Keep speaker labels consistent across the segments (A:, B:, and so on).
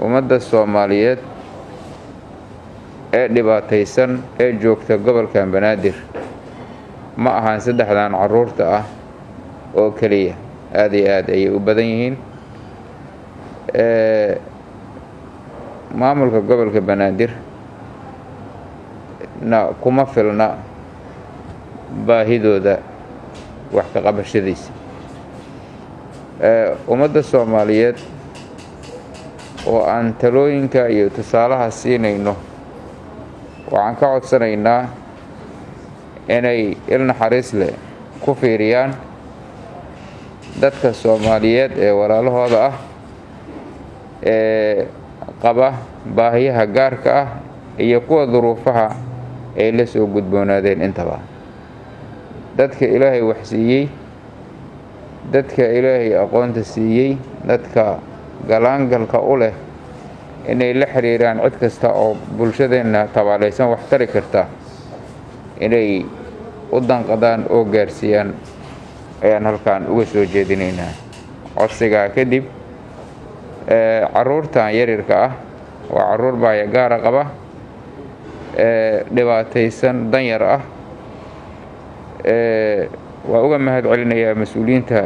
A: ummadda soomaaliyeed ee dhibaataysan ee joogta gobolkan banaadir. Ma ahaan saddexdan carruurta ah oo keliya. Aada iyo aad ayay u badan yihiin. Maamulka gobolka banaadir na kuma filna baahidooda wax ka qabashadiisa. Ummadda soomaaliyeed oo aan talooyinka iyo tusaalaha siinayno waxaan ka codsanaynaa inay il naxariis leh ku fiiriyaan dadka soomaaliyeed ee walaalahooda ah ee qaba baahiyaha gaarka ah iyo kuwa duruufaha ay la soo gudboonaadeen intaba. Dadka ilaahay wax siiyey dadka ilaahay aqoonta siiyey dadka galaangalka u leh inay la xiriiraan cid kasta oo bulshadeenna tabaalaysan wax tari karta inay u danqadaan oo gaarsiiyaan ayaan halkan uga soo jeedinaynaa. Codsigaa kadib caruurtan yaryarka ah waa carruur baaya gaara qaba dhibaataysan danyar ah waa uga mahad celinayaa mas'uuliyiinta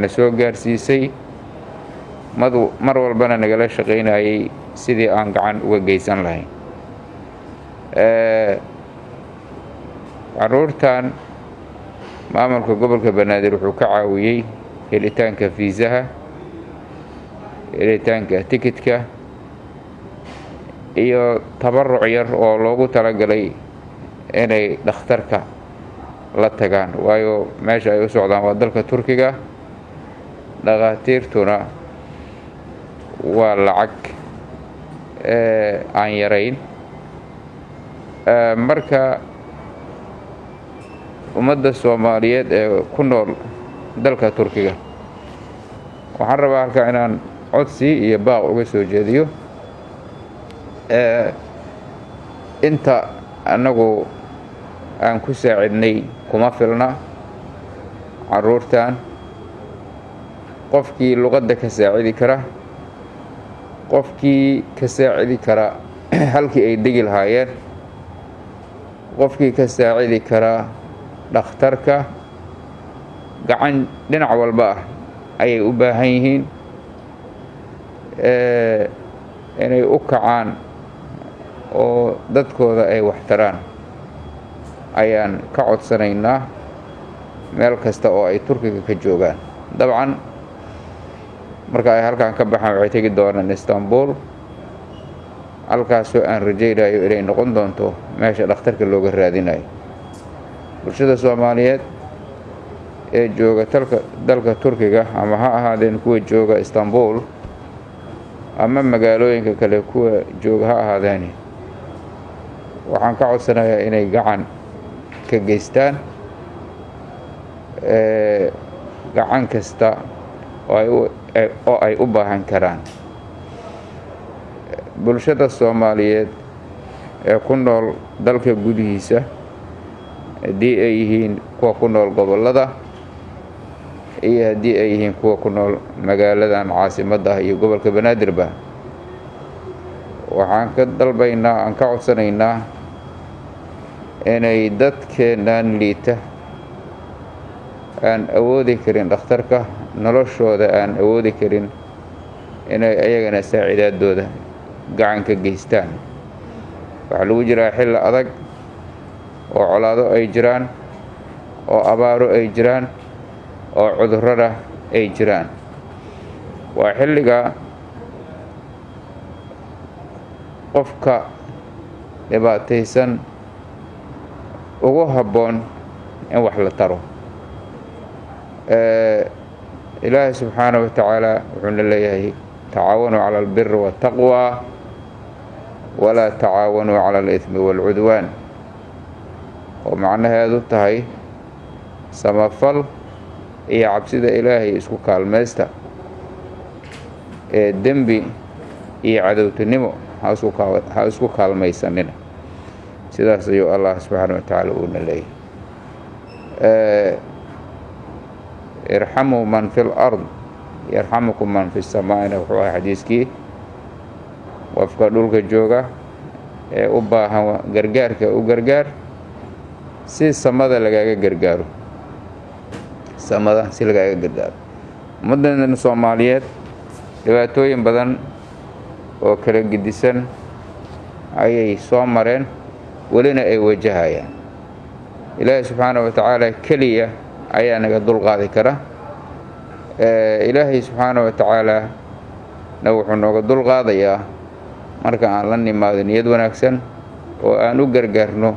A: na soo gaarsiisay madu mar walbana nagala shaqaynayay sidii aan gacan uga geysan lahayn caruurtan maamulka gobolka banaadir wuxuu ka caawiyey helitaanka fiisaha helitaanka tikitka iyo tabaruc yar oo loogu talagalay inay dhakhtarka la tagaan. Waayo meesha ay u socdaan waa dalka turkiga dhakhaatiirtuna waa lacag aan yarayn marka ummadda soomaaliyeed ee ku nool dalka turkiga waxaan rabaa halkaa inaan codsi iyo baaq uga soo jeediyo. Inta annagu aan ku saacidnay kuma filna caruurtan qofkii luqadda ka saacidi kara qofkii ka saacidi kara halkii ay degi lahaayeen qofkii ka saacidi kara dhakhtarka gacan dhinac walba ah ayay u baahan yihiin inay u kacaan oo dadkooda ay waxtaraan ayaan ka codsanaynaa meel kasta oo ay turkiga ka joogaan. Dabcan marka ay halkan ka baxaan waxay tegi doonaan istanbul. Halkaasoo aan rajaynayo inay noqon doonto meesha dhakhtarka looga raadinayo bulshada soomaaliyeed ee jooga talka dalka turkiga ama ha ahaadeen kuwa jooga istanbul ama magaalooyinka kale kuwa jooga ha ahaadeeni waxaan ka codsanayaa inay gacan ka geystaan? Gacan kasta oo ay baahan karaan. Bulshada soomaaliyeed ee ku nool dalka gudihiisa haddii ay yihiin kuwa ku nool gobollada iyo haddii ay yihiin kuwa ku nool magaaladan caasimadda ah iyo gobolka banaadirba waxaan ka dalbaynaa aan ka codsanaynaa inay dadkeennan liita aan awoodi karin dhakhtarka noloshooda aan awoodi karin inay ayagana saacidaadooda gacan ka geystaan. Waxaa lagu jiraa xilli adag oo colaado ay jiraan oo abaaro ay jiraan oo cudurrada ay jiraan. Waa xilliga qofka dhibaataysan ugu habboon in wax la taro ilaahay subxaana wa tacaala wuxuuna leeyahay tacaawanuu cala albiri waataqwa walaa tacaawanuu cala alidmi waalcudwaan oo macnaheedu tahay samafal iyo cabsida ilaahay isku kaalmaysta ee dembi iyo cadowtinimo ha isku kaalmaysanina sidaas ayuu allah subxaana wa tacaala uuna leeyahay irxamuu man fi lard yarxamukum man fi samaa'ina wuxuu ahay xadiiskii. Qofka dhulka jooga ee u baahan gargaarka u gargaar si samada lagaaga gargaaro. Samada si lagaaga gargaaro. Ummaddan soomaaliyeed dhibaatooyin badan oo kala gedisan ayay soo mareen welina ay wajahayaan. Ilaahay subxaana wa tacaala keliya ayaa naga dulqaadi kara. Ilaahay subxaana wa tacaala na wuxuu nooga dulqaadayaa marka aan la nimaado niyad wanaagsan oo aan u gargaarno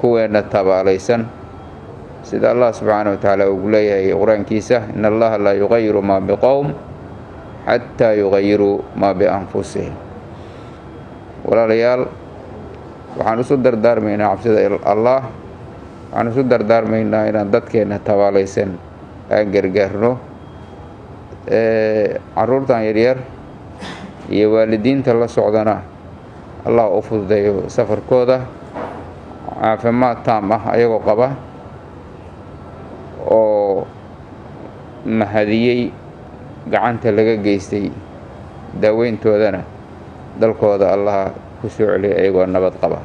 A: kuweenna tabaalaysan. Sida allah subxaana wa tacaala ugu leeyahay qur'aankiisa in allaha laa yuqayiru maa biqowm xataa yuqayiruu maa bianfusihim. Walaalayaal waxaan isu dardaarmaynaa cabsida allah waxaan isu dardaarmaynaa inaan dadkeenna tabaalaysan aan gargaarno caruurtan yaryar iyo waalidiinta la socdana allah u fududeeyo safarkooda caafimaad taam ah ayagoo qaba oo mahadiyey gacanta laga geystay daaweyntoodana dalkooda allaha ku soo celiyay ayagoo nabad qaba